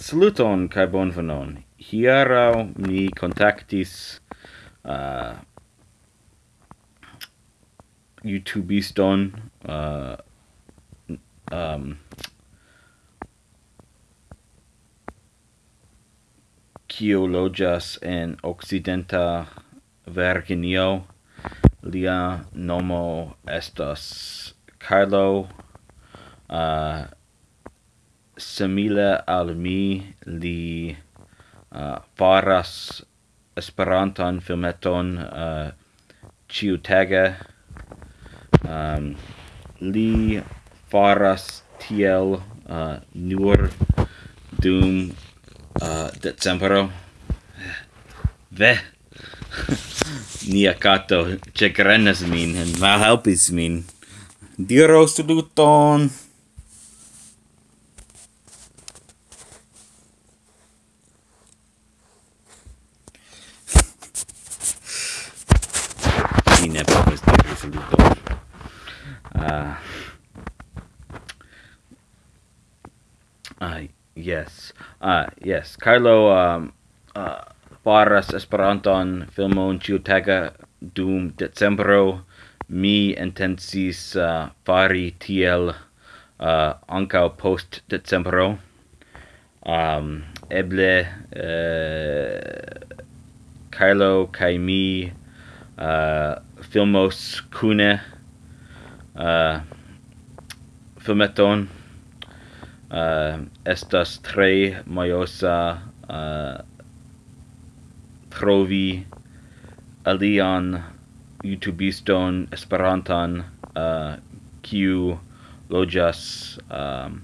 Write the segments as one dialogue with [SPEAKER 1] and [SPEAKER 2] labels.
[SPEAKER 1] Saluton kai bonvenon. Hiero mi contactis uh, YouTubeiston uh, um, kiu en Occidenta Virginio. Lia nomo estas Carlo uh, simile al mi li uh, faras esperantan filmeton uh, ciutage. Um, li faras tiel uh, nur dum uh, decembro. Ve! Nia kato ĉegrenas min en malhelpis min. Diru saluton! ne povas diri subito. Uh, ah. uh, ah, yes. Uh, yes. Carlo um, uh, faras Esperanton filmon ĉiutaga dum decembro. Mi intensis uh, fari tiel uh, ancao post decembro. Um, eble uh, Carlo kaj mi uh, filmos cune uh, filmeton uh, estas tre majosa uh, trovi alian youtubiston esperantan uh, kiu lojas um,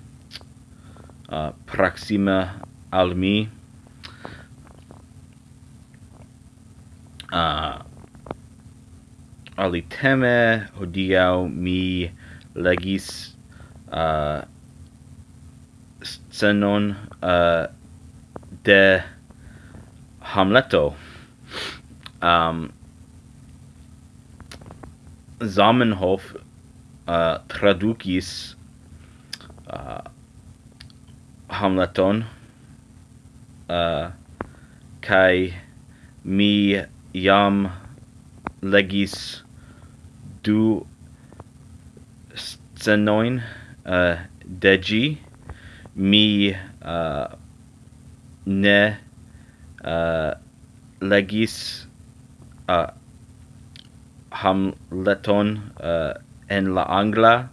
[SPEAKER 1] uh, proxima al mi. Uh, ali teme hodiau mi legis uh, scenon uh, de Hamleto. Um, Zamenhof uh, tradukis uh, Hamleton uh, kai mi jam legis du scenoin uh, de mi uh, ne uh, legis uh, Hamleton uh, en la angla.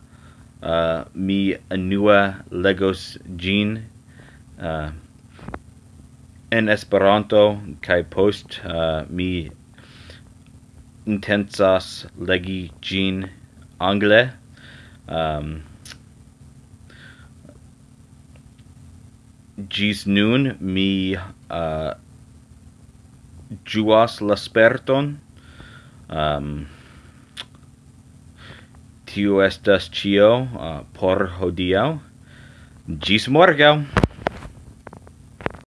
[SPEAKER 1] Uh, mi anua legos gin uh, en Esperanto kai post uh, mi intensas legi gin angle. Um gis nun mi uh juas l'asperton um tio estas cio uh, por hodiau gis morgau